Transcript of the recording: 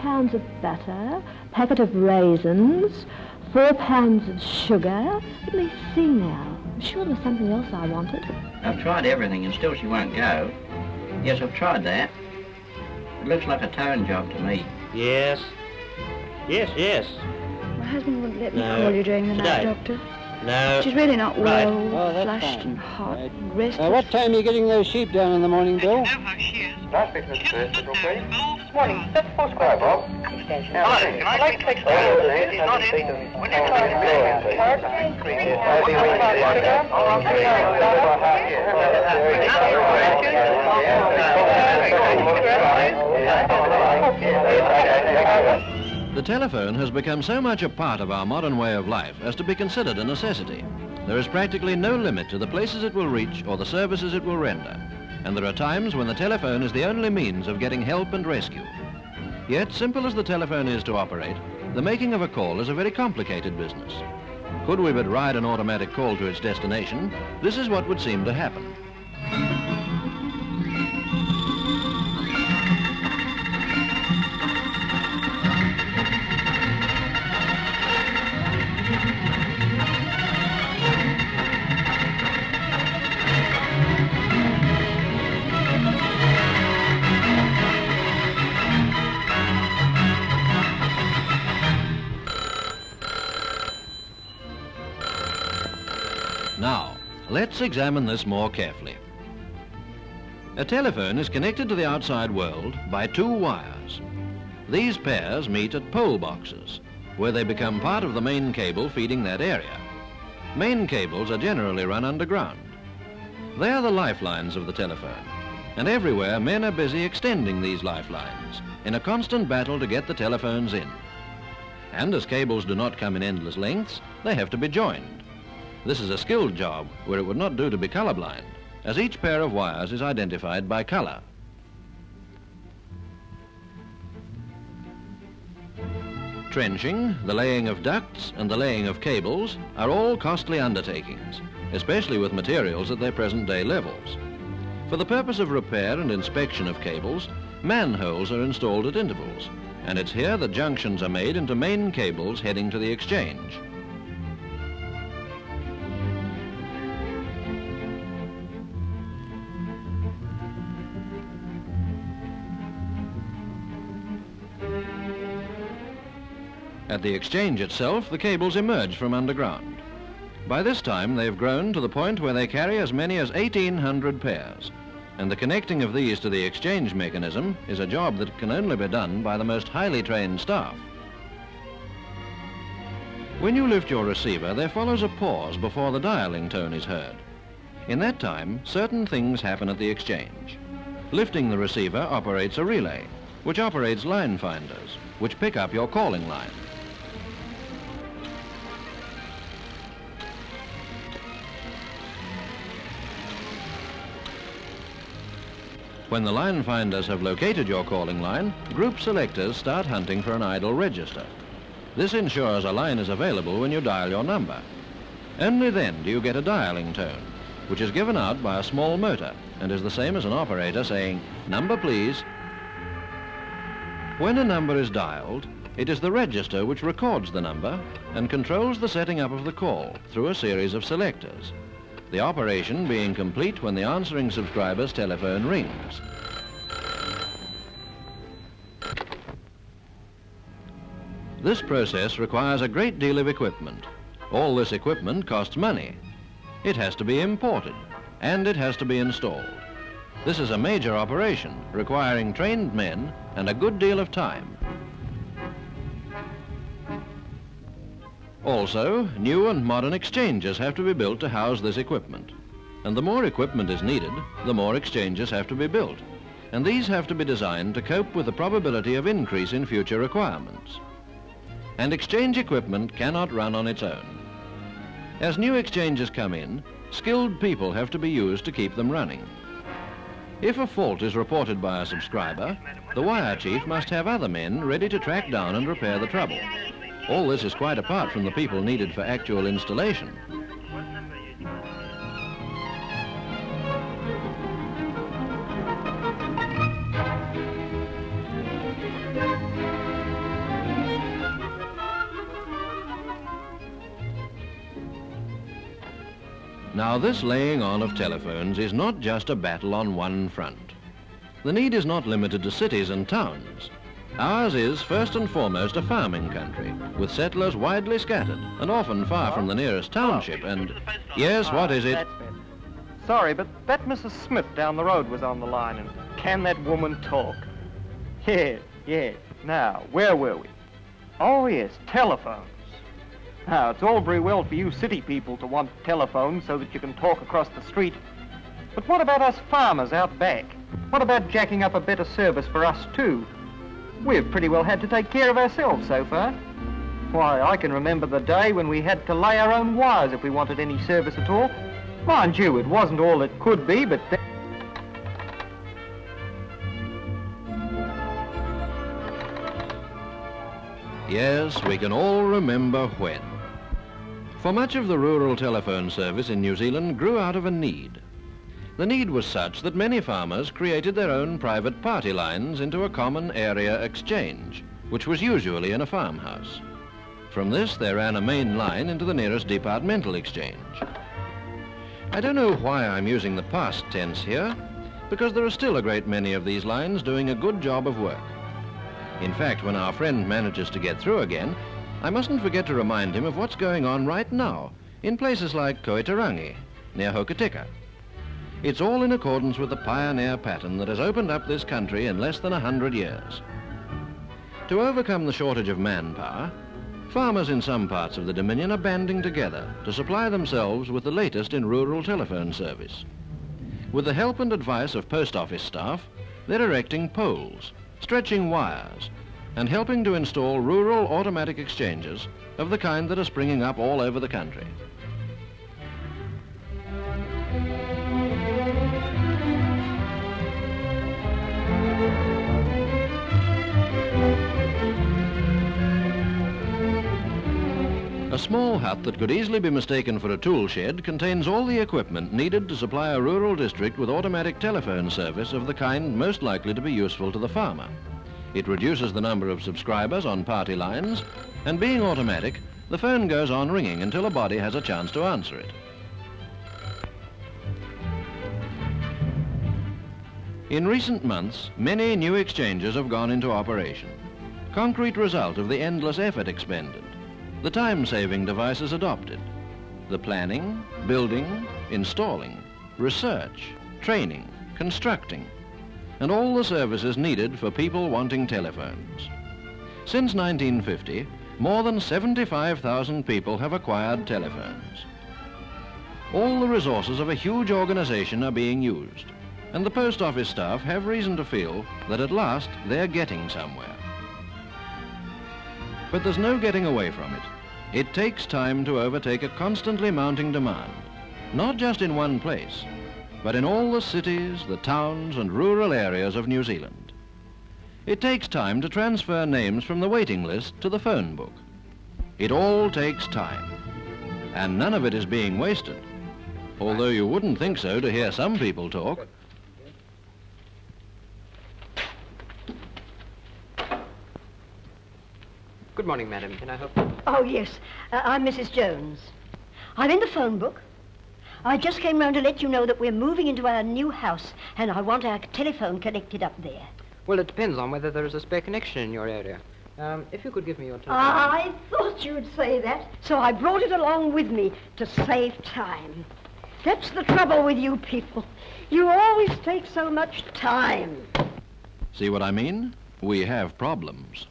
pounds of butter, packet of raisins, four pounds of sugar. Let me see now. I'm sure there's something else I wanted. I've tried everything and still she won't go. Yes, I've tried that. It looks like a tone job to me. Yes. Yes, yes. My husband wouldn't let me No. call you during the night, Doctor. No. She's really not Right. well, Oh, flushed fine. and hot, Right. and restless. Uh, what time are you getting those sheep down in the morning, Bill? Morning. That's four square, Bob. Extension. Hello, can I like to extend? He's not in. Would you try to The telephone has become so much a part of our modern way of life as to be considered a necessity. There is practically no limit to the places it will reach or the services it will render. And there are times when the telephone is the only means of getting help and rescue. Yet, simple as the telephone is to operate, the making of a call is a very complicated business. Could we but ride an automatic call to its destination, this is what would seem to happen. Let's examine this more carefully. A telephone is connected to the outside world by two wires. These pairs meet at pole boxes, where they become part of the main cable feeding that area. Main cables are generally run underground. They are the lifelines of the telephone, and everywhere men are busy extending these lifelines in a constant battle to get the telephones in. And as cables do not come in endless lengths, they have to be joined. This is a skilled job where it would not do to be colorblind, as each pair of wires is identified by color. Trenching, the laying of ducts and the laying of cables are all costly undertakings, especially with materials at their present day levels. For the purpose of repair and inspection of cables, manholes are installed at intervals, and it's here that junctions are made into main cables heading to the exchange. At the exchange itself, the cables emerge from underground. By this time, they've grown to the point where they carry as many as 1,800 pairs, and the connecting of these to the exchange mechanism is a job that can only be done by the most highly trained staff. When you lift your receiver, there follows a pause before the dialing tone is heard. In that time, certain things happen at the exchange. Lifting the receiver operates a relay, which operates line finders, which pick up your calling line. When the line finders have located your calling line, group selectors start hunting for an idle register. This ensures a line is available when you dial your number. Only then do you get a dialing tone, which is given out by a small motor and is the same as an operator saying, number please. When a number is dialed, it is the register which records the number and controls the setting up of the call through a series of selectors the operation being complete when the answering subscriber's telephone rings. This process requires a great deal of equipment. All this equipment costs money. It has to be imported, and it has to be installed. This is a major operation requiring trained men and a good deal of time. Also, new and modern exchanges have to be built to house this equipment. And the more equipment is needed, the more exchanges have to be built. And these have to be designed to cope with the probability of increase in future requirements. And exchange equipment cannot run on its own. As new exchanges come in, skilled people have to be used to keep them running. If a fault is reported by a subscriber, the wire chief must have other men ready to track down and repair the trouble. All this is quite apart from the people needed for actual installation. Now, this laying on of telephones is not just a battle on one front. The need is not limited to cities and towns. Ours is first and foremost a farming country, with settlers widely scattered and often far from the nearest township. Oh, and yes, what ah, is it? Sorry, but that Mrs. Smith down the road was on the line, and can that woman talk? Yes, yes. Now, where were we? Oh, yes, telephones. Now, it's all very well for you city people to want telephones so that you can talk across the street. But what about us farmers out back? What about jacking up a better service for us, too? We've pretty well had to take care of ourselves so far. Why, I can remember the day when we had to lay our own wires if we wanted any service at all. Mind you, it wasn't all it could be, but... Yes, we can all remember when. For much of the rural telephone service in New Zealand grew out of a need. The need was such that many farmers created their own private party lines into a common area exchange, which was usually in a farmhouse. From this, they ran a main line into the nearest departmental exchange. I don't know why I'm using the past tense here, because there are still a great many of these lines doing a good job of work. In fact, when our friend manages to get through again, I mustn't forget to remind him of what's going on right now in places like Kowhitirangi, near Hokitika. It's all in accordance with the pioneer pattern that has opened up this country in less than a hundred years. To overcome the shortage of manpower, farmers in some parts of the Dominion are banding together to supply themselves with the latest in rural telephone service. With the help and advice of post office staff, they're erecting poles, stretching wires, and helping to install rural automatic exchanges of the kind that are springing up all over the country. A small hut that could easily be mistaken for a tool shed contains all the equipment needed to supply a rural district with automatic telephone service of the kind most likely to be useful to the farmer. It reduces the number of subscribers on party lines, and being automatic, the phone goes on ringing until a body has a chance to answer it. In recent months, many new exchanges have gone into operation. Concrete result of the endless effort expended, the time-saving devices adopted, the planning, building, installing, research, training, constructing, and all the services needed for people wanting telephones. Since 1950, more than 75,000 people have acquired telephones. All the resources of a huge organization are being used, and the post office staff have reason to feel that at last they're getting somewhere. But there's no getting away from it. It takes time to overtake a constantly mounting demand, not just in one place, but in all the cities, the towns and rural areas of New Zealand. It takes time to transfer names from the waiting list to the phone book. It all takes time, and none of it is being wasted, although you wouldn't think so to hear some people talk. Good morning, madam. Can I help you? Oh, yes. Uh, I'm Mrs. Jones. I'm in the phone book. I just came round to let you know that we're moving into our new house, and I want our telephone connected up there. Well, it depends on whether there is a spare connection in your area. Um, if you could give me your telephone. I thought you'd say that, so I brought it along with me to save time. That's the trouble with you people. You always take so much time. See what I mean? We have problems.